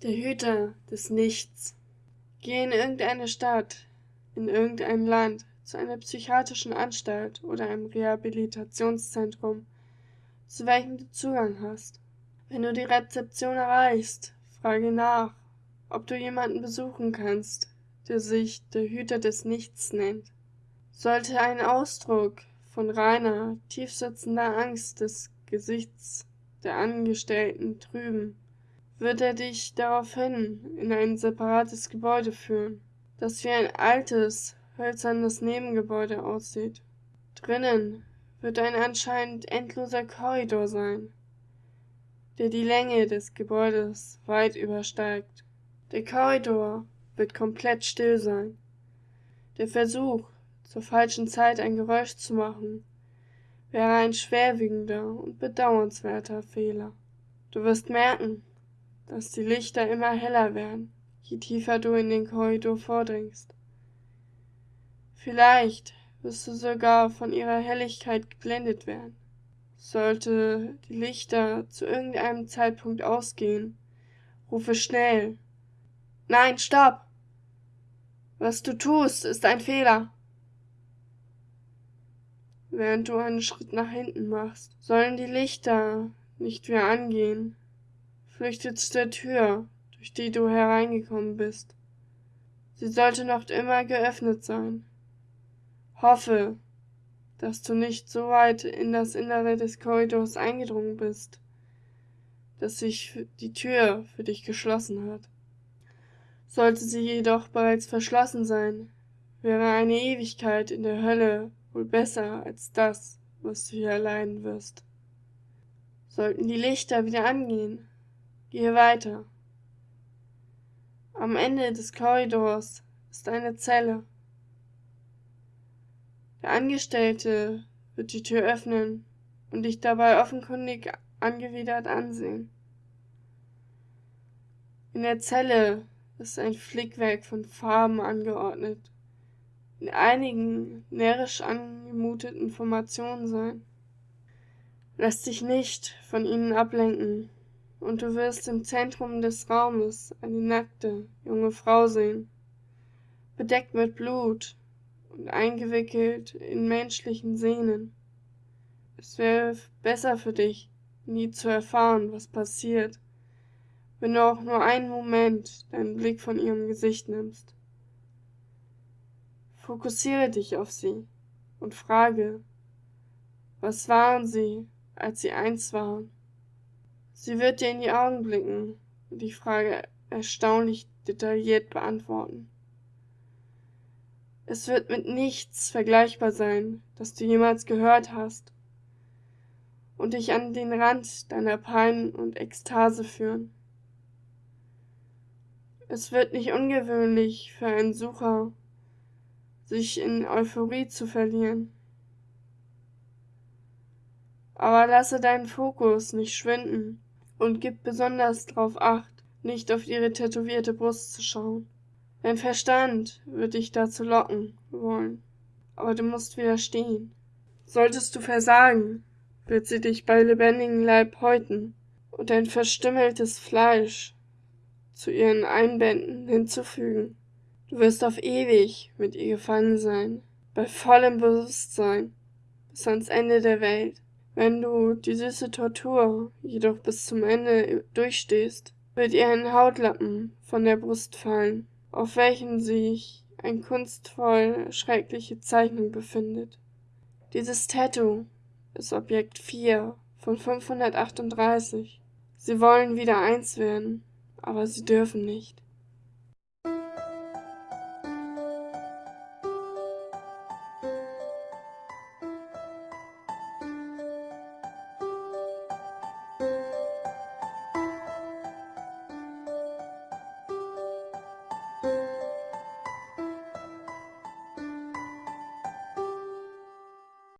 Der Hüter des Nichts. Geh in irgendeine Stadt, in irgendein Land, zu einer psychiatrischen Anstalt oder einem Rehabilitationszentrum, zu welchem du Zugang hast. Wenn du die Rezeption erreichst, frage nach, ob du jemanden besuchen kannst, der sich der Hüter des Nichts nennt. Sollte ein Ausdruck von reiner, tiefsitzender Angst des Gesichts der Angestellten trüben, wird er dich daraufhin in ein separates Gebäude führen, das wie ein altes, hölzernes Nebengebäude aussieht. Drinnen wird ein anscheinend endloser Korridor sein, der die Länge des Gebäudes weit übersteigt. Der Korridor wird komplett still sein. Der Versuch, zur falschen Zeit ein Geräusch zu machen, wäre ein schwerwiegender und bedauernswerter Fehler. Du wirst merken, dass die Lichter immer heller werden, je tiefer du in den Korridor vordringst. Vielleicht wirst du sogar von ihrer Helligkeit geblendet werden. Sollte die Lichter zu irgendeinem Zeitpunkt ausgehen, rufe schnell. Nein, stopp! Was du tust, ist ein Fehler. Während du einen Schritt nach hinten machst, sollen die Lichter nicht mehr angehen, flüchte zu der Tür, durch die du hereingekommen bist. Sie sollte noch immer geöffnet sein. Hoffe, dass du nicht so weit in das Innere des Korridors eingedrungen bist, dass sich die Tür für dich geschlossen hat. Sollte sie jedoch bereits verschlossen sein, wäre eine Ewigkeit in der Hölle wohl besser als das, was du hier erleiden wirst. Sollten die Lichter wieder angehen, Gehe weiter. Am Ende des Korridors ist eine Zelle. Der Angestellte wird die Tür öffnen und dich dabei offenkundig angewidert ansehen. In der Zelle ist ein Flickwerk von Farben angeordnet, in einigen närrisch angemuteten Formationen sein. Lass dich nicht von ihnen ablenken und du wirst im Zentrum des Raumes eine nackte, junge Frau sehen, bedeckt mit Blut und eingewickelt in menschlichen Sehnen. Es wäre besser für dich, nie zu erfahren, was passiert, wenn du auch nur einen Moment deinen Blick von ihrem Gesicht nimmst. Fokussiere dich auf sie und frage, was waren sie, als sie eins waren? Sie wird dir in die Augen blicken und die Frage erstaunlich detailliert beantworten. Es wird mit nichts vergleichbar sein, das du jemals gehört hast, und dich an den Rand deiner Pein und Ekstase führen. Es wird nicht ungewöhnlich für einen Sucher, sich in Euphorie zu verlieren. Aber lasse deinen Fokus nicht schwinden und gib besonders darauf acht, nicht auf ihre tätowierte Brust zu schauen. Dein Verstand wird dich dazu locken wollen, aber du musst widerstehen. Solltest du versagen, wird sie dich bei lebendigem Leib häuten und dein verstümmeltes Fleisch zu ihren Einbänden hinzufügen. Du wirst auf ewig mit ihr gefangen sein, bei vollem Bewusstsein, bis ans Ende der Welt. Wenn du die süße Tortur jedoch bis zum Ende durchstehst, wird ihr ein Hautlappen von der Brust fallen, auf welchem sich ein kunstvoll schreckliche Zeichnung befindet. Dieses Tattoo ist Objekt 4 von 538. Sie wollen wieder eins werden, aber sie dürfen nicht.